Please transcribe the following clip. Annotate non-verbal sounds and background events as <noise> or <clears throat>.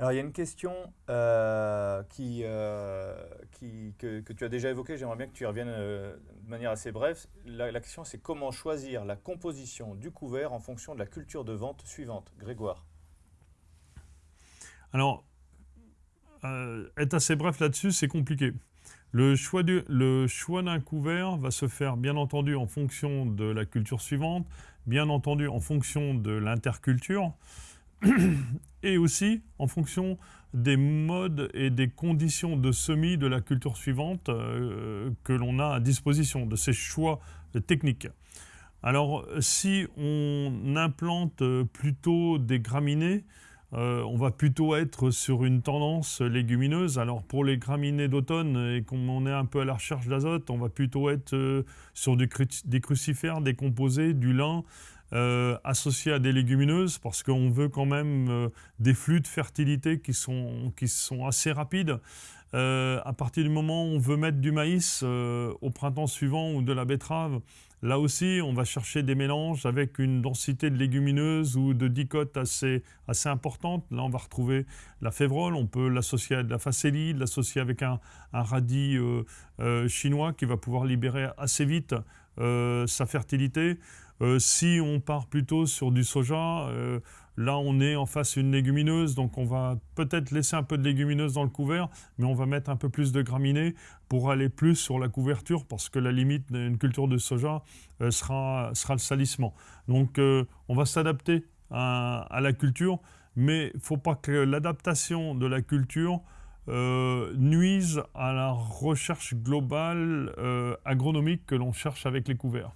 Alors, il y a une question euh, qui, euh, que, tu as déjà évoquée, j'aimerais bien que tu y reviennes euh, de manière assez brève. La, question, c'est comment choisir la composition du couvert en fonction de la culture de vente suivante Grégoire. Alors, être assez bref là-dessus, c'est compliqué. Le choix d'un couvert va se faire bien entendu en fonction de la culture suivante, bien entendu en fonction de l'interculture, <clears throat> et aussi en fonction des modes et des conditions de semis de la culture suivante euh, que l'on a à disposition, de ces choix techniques. Alors, si on implante plutôt des graminées, euh, on va plutôt être sur une tendance légumineuse. Alors pour les graminées d'automne, et comme on est un peu à la recherche d'azote, on va plutôt être euh, sur des crucifères, des composés, du lin, euh, associés à des légumineuses, parce qu'on veut quand même des flux de fertilité qui sont, qui sont assez rapides. à partir du moment où on veut mettre du maïs au printemps suivant ou de la betterave, Là aussi, on va chercher des mélanges avec une densité de légumineuses ou de dicotes assez, assez importante. Là, on va retrouver la févrole, on peut l'associer à de la facélie, l'associer avec un, radis euh, euh, chinois qui va pouvoir libérer assez vite euh, sa fertilité. si on part plutôt sur du soja, Là, on est en face d'une légumineuse, donc on va peut-être laisser un peu de légumineuse dans le couvert, mais on va mettre un peu plus de graminées pour aller plus sur la couverture, parce que la limite d'une culture de soja euh, sera, sera le salissement. Donc, euh, on va s'adapter à, la culture, mais il ne faut pas que l'adaptation de la culture euh, nuise à la recherche globale agronomique que l'on cherche avec les couverts.